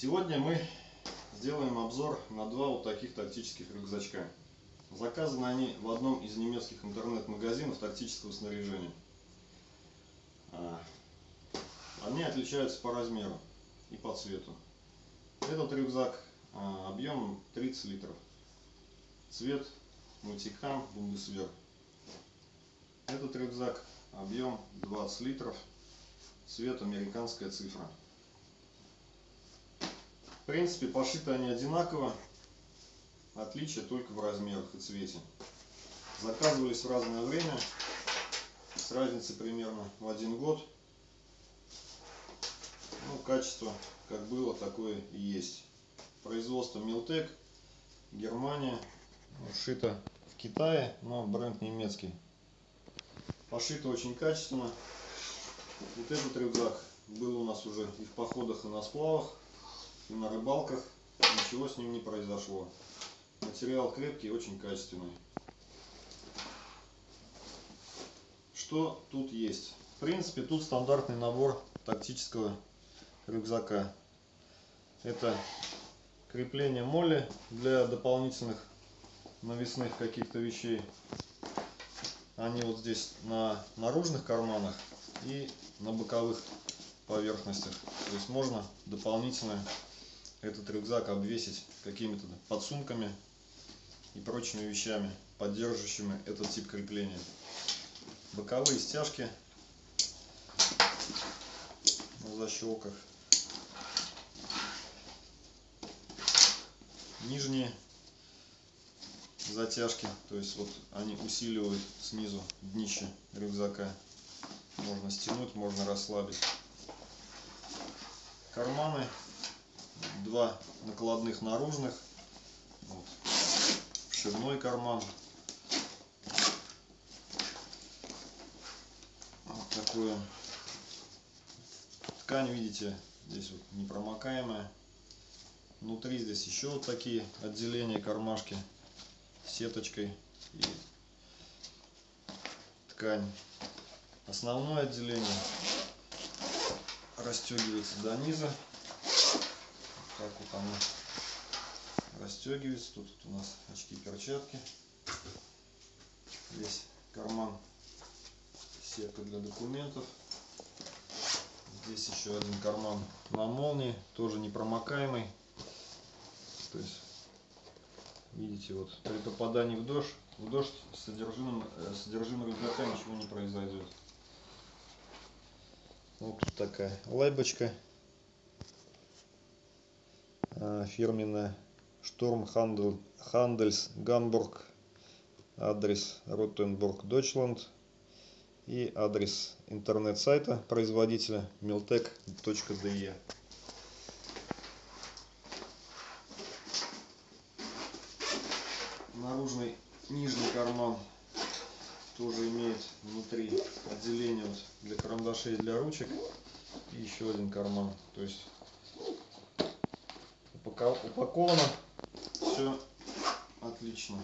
Сегодня мы сделаем обзор на два вот таких тактических рюкзачка. Заказаны они в одном из немецких интернет-магазинов тактического снаряжения. А, они отличаются по размеру и по цвету. Этот рюкзак а, объемом 30 литров. Цвет Мультикам Бундесвер. Этот рюкзак объем 20 литров. Цвет американская цифра. Принципе, пошиты они одинаково. Отличие только в размерах и цвете. Заказывались в разное время. С разницей примерно в один год. Ну, качество как было, такое и есть. Производство Милтек, Германия. Шито в Китае, но бренд немецкий. Пошито очень качественно. Вот этот рюкзак был у нас уже и в походах, и на сплавах, на рыбалках. Ничего с ним не произошло. Материал крепкий, очень качественный. Что тут есть? В принципе, тут стандартный набор тактического рюкзака. Это крепление моли для дополнительных навесных каких-то вещей. Они вот здесь на наружных карманах и на боковых поверхностях. То есть можно дополнительно этот рюкзак обвесить какими-то подсумками и прочими вещами, поддерживающими этот тип крепления. Боковые стяжки на защелках. Нижние затяжки, то есть вот они усиливают снизу днище рюкзака. Можно стянуть, можно расслабить. Карманы, два накладных наружных, вот. вшивной карман. Вот такое. Ткань, видите, здесь вот непромокаемая. Внутри здесь еще вот такие отделения, кармашки сеточкой и ткань. Основное отделение расстегивается до низа. Так вот оно расстегивается. Тут у нас очки перчатки. Здесь карман сетка для документов. Здесь еще один карман на молнии, тоже непромокаемый. То есть Видите, вот при попадании в дождь, в дождь содержимым, э, содержимым рюкзака ничего не произойдет. Вот тут такая лайбочка фирменная Штурм Хандельс Гамбург адрес Ротенбург Дойчланд и адрес интернет-сайта производителя miltec.de наружный нижний карман тоже имеет внутри отделение для карандашей для ручек. И еще один карман. То есть упаковано. Все отлично.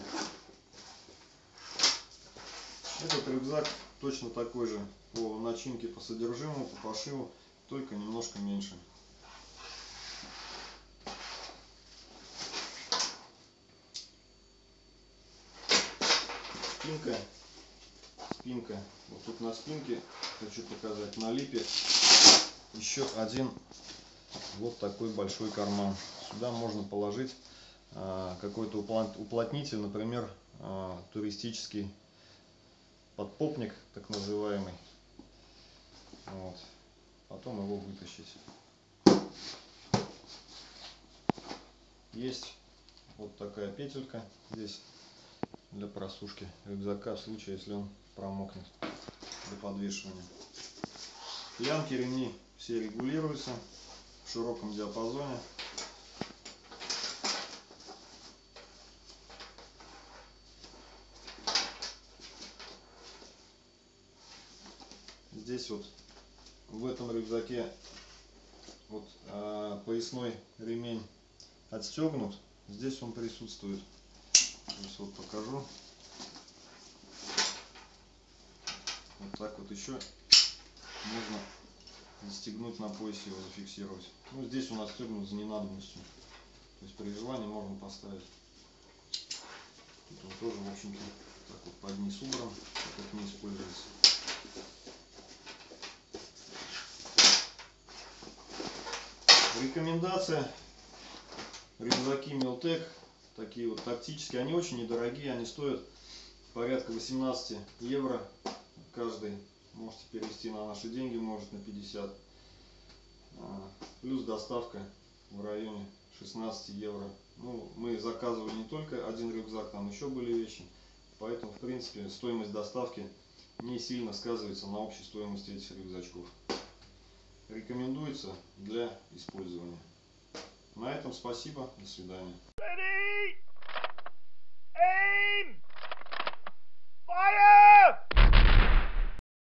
Этот рюкзак точно такой же по начинке по содержимому по пошиву только немножко меньше. Спинка. Спинка. Вот тут на спинке хочу показать на липе. Еще один вот такой большой карман сюда можно положить а, какой-то уплотнитель например а, туристический подпопник так называемый вот. потом его вытащить есть вот такая петелька здесь для просушки рюкзака в случае, если он промокнет для подвешивания. Лямки ремни все регулируются в широком диапазоне. Здесь вот в этом рюкзаке вот а, поясной ремень отстегнут. Здесь он присутствует. Сейчас вот покажу. Вот так вот еще можно застегнуть на поясе его, зафиксировать. Ну, здесь у нас стегнут за ненадобностью. То есть при желании можно поставить. Тут он тоже, в общем-то, так вот под низ убран, как не используется. Рекомендация. Рюкзаки Милтек, такие вот тактические, они очень недорогие, они стоят порядка 18 евро каждый. Можете перевести на наши деньги, может на 50. А, плюс доставка в районе 16 евро. Ну, мы заказывали не только один рюкзак, там еще были вещи. Поэтому, в принципе, стоимость доставки не сильно сказывается на общей стоимости этих рюкзачков. Рекомендуется для использования. На этом спасибо. До свидания. Ready? Aim! Fire!